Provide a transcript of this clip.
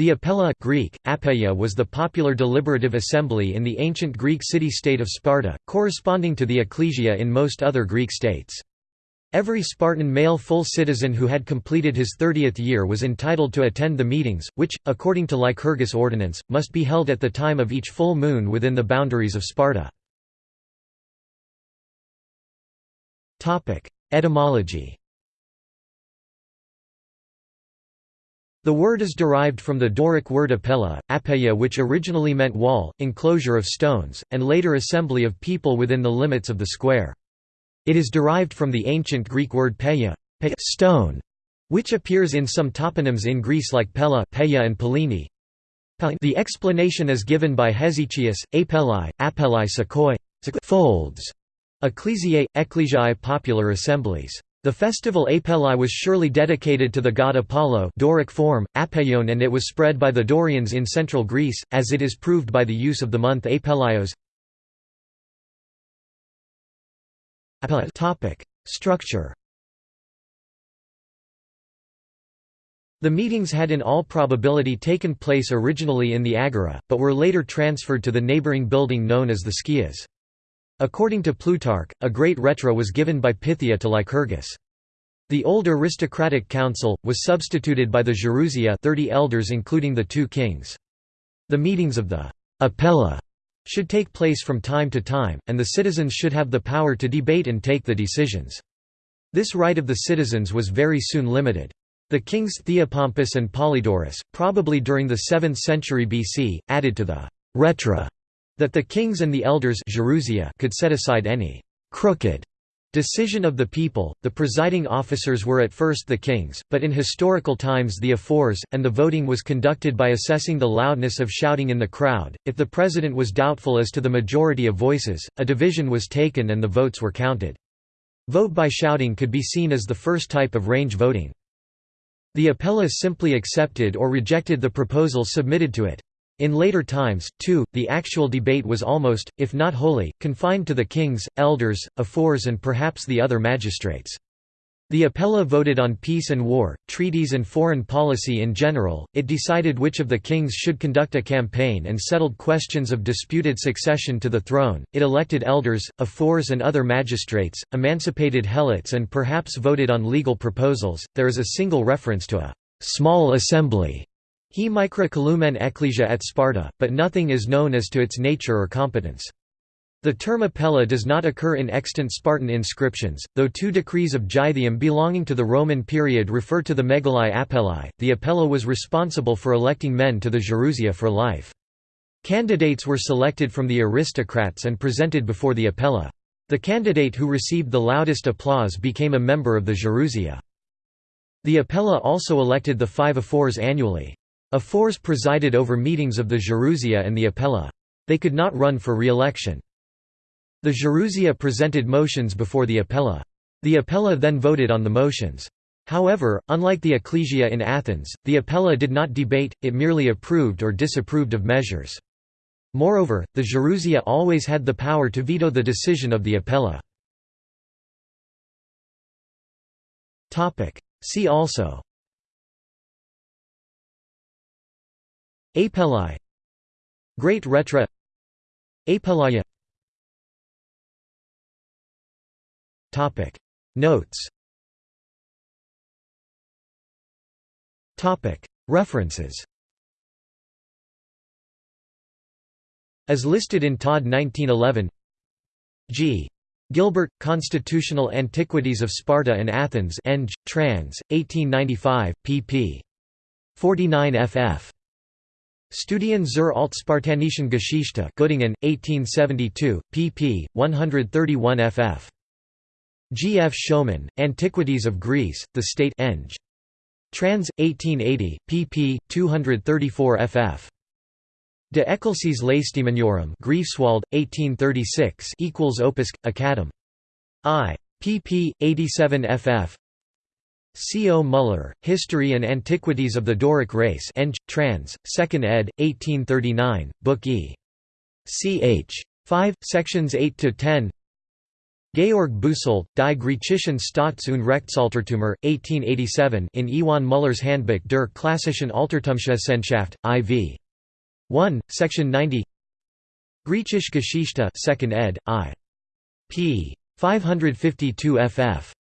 The apella Greek, apeia was the popular deliberative assembly in the ancient Greek city-state of Sparta, corresponding to the ecclesia in most other Greek states. Every Spartan male full citizen who had completed his 30th year was entitled to attend the meetings, which, according to Lycurgus ordinance, must be held at the time of each full moon within the boundaries of Sparta. Etymology The word is derived from the Doric word apella, apeia which originally meant wall, enclosure of stones, and later assembly of people within the limits of the square. It is derived from the ancient Greek word peia, peia stone, which appears in some toponyms in Greece like Pella Peia and Pellini. The explanation is given by Hesychius, apelli, apelli sakoi, folds, ecclesiae, ecclesiae popular assemblies. The festival Apelli was surely dedicated to the god Apollo Doric form, Apeion and it was spread by the Dorians in central Greece, as it is proved by the use of the month Apellios. Topic: Structure. The meetings had in all probability taken place originally in the Agora, but were later transferred to the neighboring building known as the Skias. According to Plutarch, a great rhetra was given by Pythia to Lycurgus. The old aristocratic council, was substituted by the Gerousia 30 elders including the two kings. The meetings of the Apella should take place from time to time, and the citizens should have the power to debate and take the decisions. This right of the citizens was very soon limited. The kings Theopompus and Polydorus, probably during the 7th century BC, added to the «rhetra» that the kings and the elders could set aside any «crooked» Decision of the people, the presiding officers were at first the kings, but in historical times the ephors, and the voting was conducted by assessing the loudness of shouting in the crowd. If the president was doubtful as to the majority of voices, a division was taken and the votes were counted. Vote by shouting could be seen as the first type of range voting. The apellas simply accepted or rejected the proposal submitted to it. In later times, too, the actual debate was almost, if not wholly, confined to the kings, elders, ephors and perhaps the other magistrates. The Apella voted on peace and war, treaties and foreign policy in general, it decided which of the kings should conduct a campaign and settled questions of disputed succession to the throne, it elected elders, ephors and other magistrates, emancipated helots and perhaps voted on legal proposals. There is a single reference to a «small assembly» He micra calumen ecclesia at Sparta, but nothing is known as to its nature or competence. The term apella does not occur in extant Spartan inscriptions, though two decrees of Gythium belonging to the Roman period refer to the megalai apelli. The apella was responsible for electing men to the Gerousia for life. Candidates were selected from the aristocrats and presented before the apella. The candidate who received the loudest applause became a member of the Gerousia. The apella also elected the five ephors annually. Ephors presided over meetings of the Gerousia and the Apella. They could not run for re-election. The Gerousia presented motions before the Apella. The Apella then voted on the motions. However, unlike the Ecclesia in Athens, the Apella did not debate, it merely approved or disapproved of measures. Moreover, the Gerousia always had the power to veto the decision of the Apella. See also Apelli Great Rhetra Apellaya Topic Notes Topic References As listed in Tod 1911 G. Gilbert, Constitutional Antiquities of Sparta and Athens Eng, trans. 1895, pp. 49 ff. Studien zur Altspartanischen Geschichte Göttingen, 1872, pp. 131 ff. G. F. Schoeman, Antiquities of Greece, The State. Trans. 1880, pp. 234 ff. De Ecclesiis Lacedaemoniorum Greifswald, 1836 equals Opus, Academ. I. pp. 87 ff. C. O. Muller, History and Antiquities of the Doric Race Eng. Trans. 2nd ed., 1839, Book E. ch. 5, sections 8–10 Georg Busolt, Die griechischen Staats- und Rechtsaltertümer, 1887 in Iwan Muller's Handbuch der klassischen Altertumswissenschaft, IV. 1, Section 90 Griechische Geschichte 2nd ed., I. p. 552 ff.